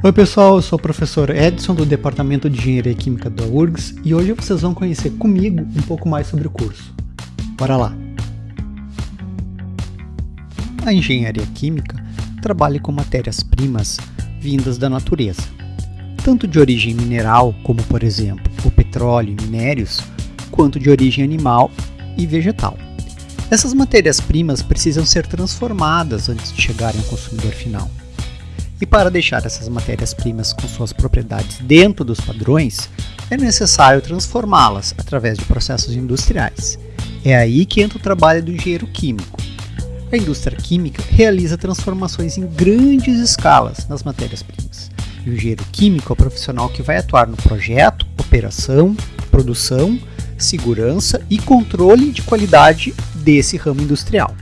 Oi pessoal, eu sou o professor Edson do Departamento de Engenharia Química da URGS e hoje vocês vão conhecer comigo um pouco mais sobre o curso. Bora lá! A engenharia química trabalha com matérias-primas vindas da natureza, tanto de origem mineral, como por exemplo o petróleo e minérios, quanto de origem animal e vegetal. Essas matérias-primas precisam ser transformadas antes de chegarem ao consumidor final. E para deixar essas matérias-primas com suas propriedades dentro dos padrões, é necessário transformá-las através de processos industriais. É aí que entra o trabalho do engenheiro químico. A indústria química realiza transformações em grandes escalas nas matérias-primas. E o engenheiro químico é o profissional que vai atuar no projeto, operação, produção, segurança e controle de qualidade desse ramo industrial.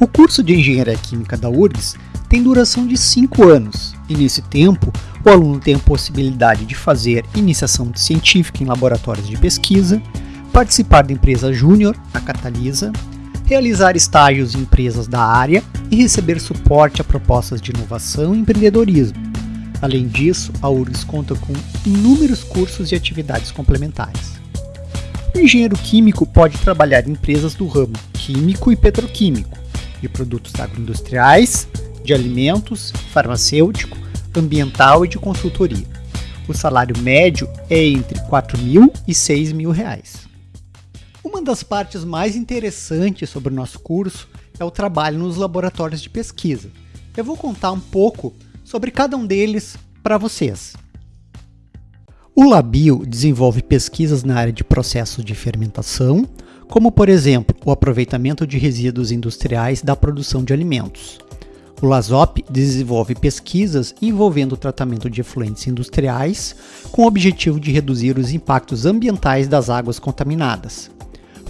O curso de Engenharia Química da URGS tem duração de 5 anos, e nesse tempo o aluno tem a possibilidade de fazer iniciação científica em laboratórios de pesquisa, participar da empresa júnior, a Catalisa, realizar estágios em empresas da área e receber suporte a propostas de inovação e empreendedorismo. Além disso, a URGS conta com inúmeros cursos e atividades complementares. O engenheiro químico pode trabalhar em empresas do ramo químico e petroquímico, de produtos agroindustriais, de alimentos, farmacêutico, ambiental e de consultoria. O salário médio é entre R$ 4 mil e 6 mil reais. Uma das partes mais interessantes sobre o nosso curso é o trabalho nos laboratórios de pesquisa. Eu vou contar um pouco sobre cada um deles para vocês. O Labio desenvolve pesquisas na área de processos de fermentação, como por exemplo o aproveitamento de resíduos industriais da produção de alimentos. O LASOP desenvolve pesquisas envolvendo o tratamento de efluentes industriais com o objetivo de reduzir os impactos ambientais das águas contaminadas.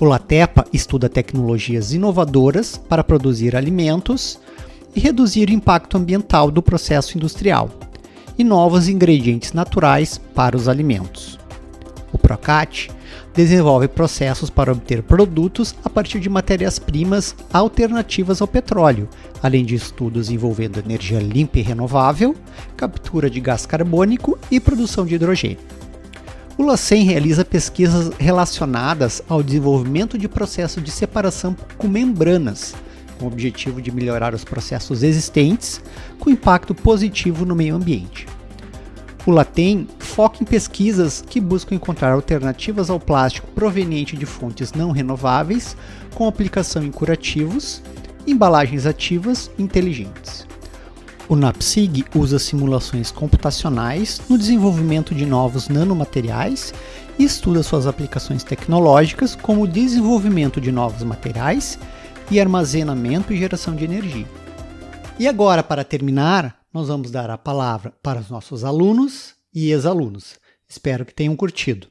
O LATEPA estuda tecnologias inovadoras para produzir alimentos e reduzir o impacto ambiental do processo industrial e novos ingredientes naturais para os alimentos. O PROCAT desenvolve processos para obter produtos a partir de matérias-primas alternativas ao petróleo, além de estudos envolvendo energia limpa e renovável, captura de gás carbônico e produção de hidrogênio. O LACEN realiza pesquisas relacionadas ao desenvolvimento de processos de separação com membranas, com o objetivo de melhorar os processos existentes com impacto positivo no meio ambiente. O LATEM foca em pesquisas que buscam encontrar alternativas ao plástico proveniente de fontes não renováveis, com aplicação em curativos, embalagens ativas inteligentes. O NAPSIG usa simulações computacionais no desenvolvimento de novos nanomateriais e estuda suas aplicações tecnológicas, como o desenvolvimento de novos materiais e armazenamento e geração de energia. E agora, para terminar, nós vamos dar a palavra para os nossos alunos e ex-alunos. Espero que tenham curtido.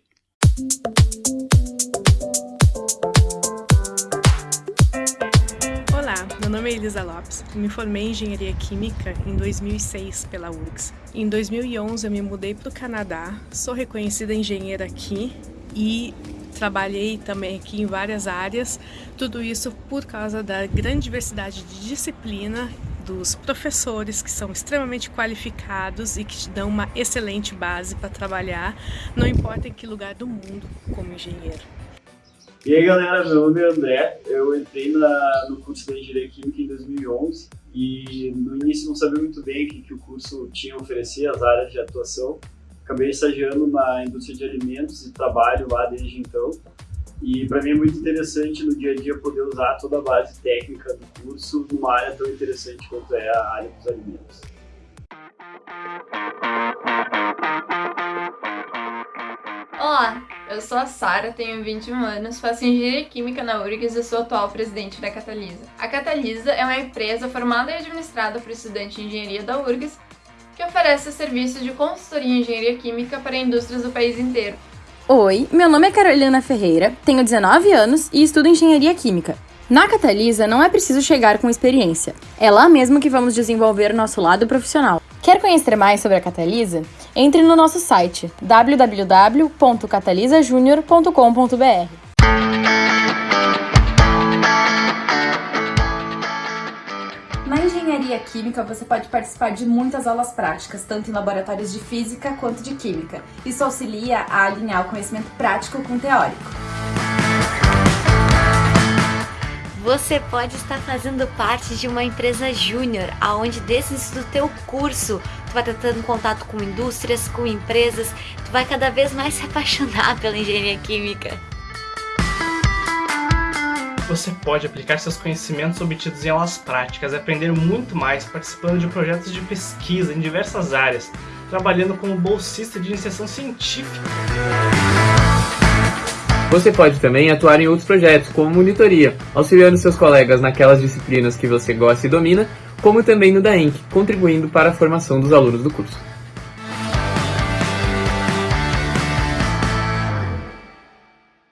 Olá, meu nome é Elisa Lopes. Me formei em Engenharia Química em 2006 pela URGS. Em 2011 eu me mudei para o Canadá. Sou reconhecida engenheira aqui e trabalhei também aqui em várias áreas. Tudo isso por causa da grande diversidade de disciplina dos professores que são extremamente qualificados e que te dão uma excelente base para trabalhar, não importa em que lugar do mundo como engenheiro. E aí galera, meu nome é André, eu entrei na, no curso de Engenharia Química em 2011 e no início não sabia muito bem o que, que o curso tinha a oferecer, as áreas de atuação. Acabei estagiando na indústria de alimentos e trabalho lá desde então. E para mim é muito interessante no dia a dia poder usar toda a base técnica do curso numa área tão interessante quanto é a área dos alimentos. Olá, eu sou a Sara, tenho 21 anos, faço engenharia química na URGS e sou atual presidente da Catalisa. A Catalisa é uma empresa formada e administrada por estudantes de engenharia da URGS que oferece serviços de consultoria em engenharia química para indústrias do país inteiro. Oi, meu nome é Carolina Ferreira, tenho 19 anos e estudo engenharia química. Na Catalisa não é preciso chegar com experiência, é lá mesmo que vamos desenvolver nosso lado profissional. Quer conhecer mais sobre a Catalisa? Entre no nosso site www.catalisajunior.com.br. engenharia Química, você pode participar de muitas aulas práticas, tanto em laboratórios de física quanto de química. Isso auxilia a alinhar o conhecimento prático com o teórico. Você pode estar fazendo parte de uma empresa júnior, aonde desse do teu curso tu vai estar tendo contato com indústrias, com empresas, tu vai cada vez mais se apaixonar pela engenharia química. Você pode aplicar seus conhecimentos obtidos em aulas práticas e aprender muito mais participando de projetos de pesquisa em diversas áreas, trabalhando como bolsista de iniciação científica. Você pode também atuar em outros projetos, como monitoria, auxiliando seus colegas naquelas disciplinas que você gosta e domina, como também no DAENC, contribuindo para a formação dos alunos do curso.